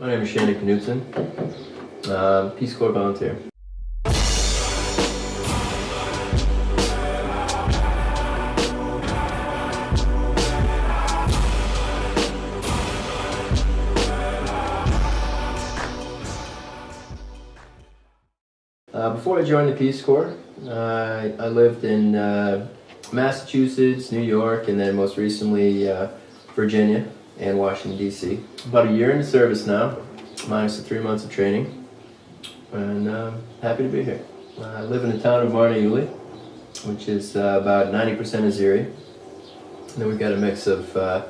My name is Shannon Knutson, um, Peace Corps volunteer. Uh, before I joined the Peace Corps, uh, I lived in uh, Massachusetts, New York, and then most recently uh, Virginia and Washington, D.C. About a year into service now, minus the three months of training, and um, happy to be here. I live in the town of Marneuli, which is uh, about 90% Azeri. And then we've got a mix of uh,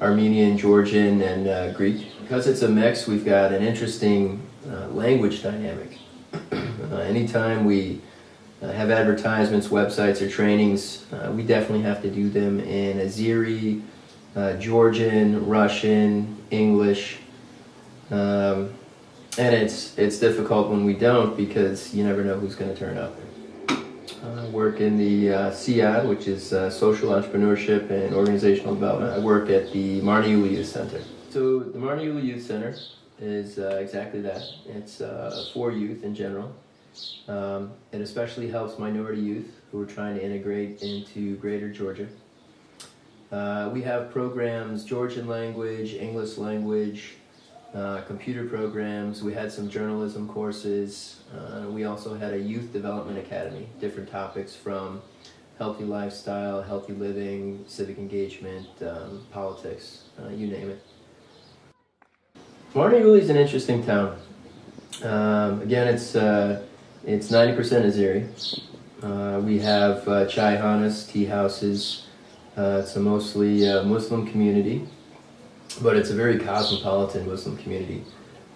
Armenian, Georgian, and Greek. Because it's a mix, we've got an interesting language dynamic. Uh, anytime we uh, have advertisements, websites, or trainings, uh, we definitely have to do them in Azeri, uh, Georgian, Russian, English. Um, and it's, it's difficult when we don't because you never know who's going to turn up. I work in the uh, SEOD, which is uh, Social Entrepreneurship and Organizational Development. I work at the Marneuli Youth Center. So the Marneuli Youth Center is uh, exactly that. It's uh, for youth in general. Um, it especially helps minority youth who are trying to integrate into greater Georgia. Uh, we have programs, Georgian language, English language, uh, computer programs. We had some journalism courses. Uh, we also had a youth development academy, different topics from healthy lifestyle, healthy living, civic engagement, um, politics, uh, you name it. Marneuli is an interesting town. Um, again, it's uh, it's 90% Azeri. We have uh, chai hanas, tea houses. Uh, it's a mostly uh, Muslim community, but it's a very cosmopolitan Muslim community.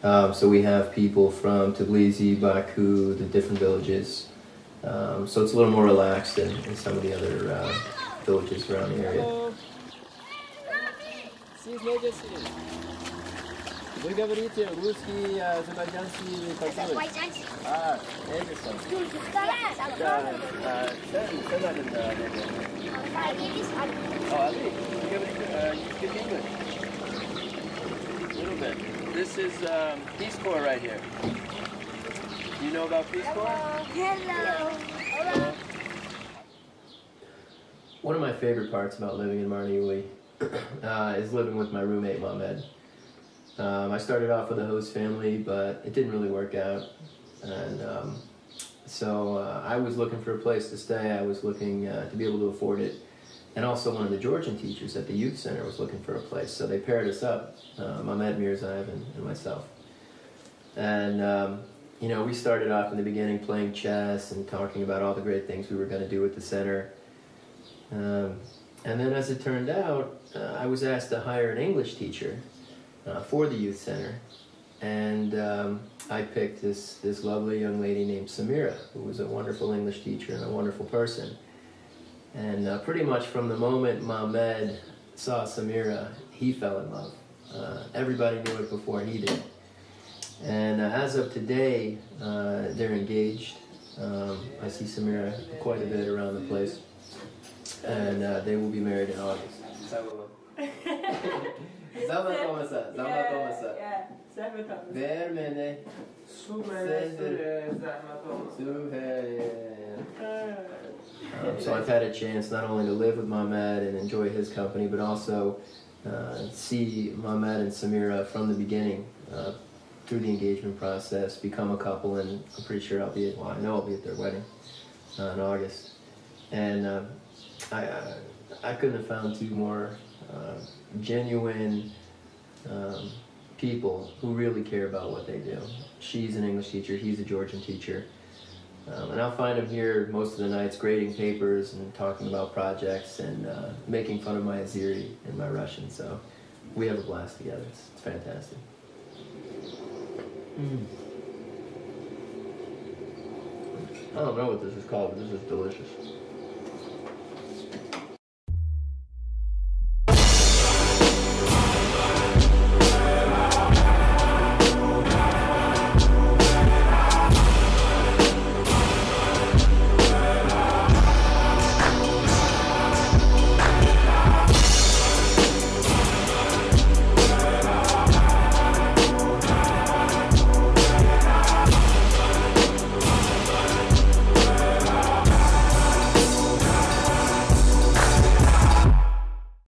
Um, so we have people from Tbilisi, Baku, the different villages. Um, so it's a little more relaxed than in some of the other uh, villages around the area. Вы говорите русский, азербайджанский, какой? Азербайджанский. А, Эдисон. Да, а, sen, sen adın da nedir? Yeliz Ali. Oh, Ali, you give it, uh, you speak English? A little bit. This is um, Peace Corps right here. You know about Peace Corps? Hello. Hello. One of my favorite parts about living in Marneuli uh, is living with my roommate Mohamed. Um, I started off with a host family, but it didn't really work out. And um, so uh, I was looking for a place to stay. I was looking uh, to be able to afford it. And also one of the Georgian teachers at the youth center was looking for a place. So they paired us up, uh, Mehmed Mirzaev and, and myself. And, um, you know, we started off in the beginning playing chess and talking about all the great things we were going to do at the center. Um, and then as it turned out, uh, I was asked to hire an English teacher uh, for the youth center. And um, I picked this, this lovely young lady named Samira, who was a wonderful English teacher and a wonderful person. And uh, pretty much from the moment Mohamed saw Samira, he fell in love. Uh, everybody knew it before he did. And uh, as of today, uh, they're engaged. Um, I see Samira quite a bit around the place. And uh, they will be married in August. Zama komasa, zama komasa. Vermene. Um, so I've had a chance not only to live with Mohamed and enjoy his company, but also uh, see Mohamed and Samira from the beginning uh, through the engagement process, become a couple, and I'm pretty sure I'll be at, well, I know I'll be at their wedding uh, in August. And uh, I, I, I couldn't have found two more uh, genuine um, people who really care about what they do. She's an English teacher, he's a Georgian teacher. Um, and I'll find them here most of the nights grading papers and talking about projects and uh, making fun of my Azeri and my Russian. So we have a blast together. It's, it's fantastic. Mm. I don't know what this is called, but this is delicious.